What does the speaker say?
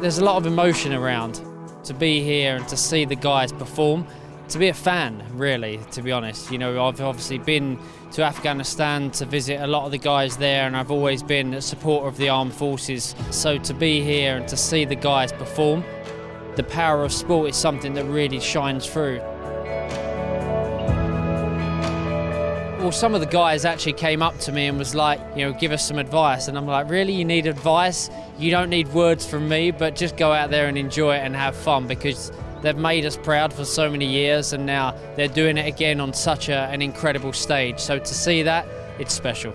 there's a lot of emotion around to be here and to see the guys perform. To be a fan, really, to be honest. You know, I've obviously been to Afghanistan to visit a lot of the guys there, and I've always been a supporter of the armed forces. So to be here and to see the guys perform, the power of sport is something that really shines through. Well, some of the guys actually came up to me and was like, you know, give us some advice. And I'm like, really? You need advice? You don't need words from me, but just go out there and enjoy it and have fun because they've made us proud for so many years and now they're doing it again on such a, an incredible stage. So to see that, it's special.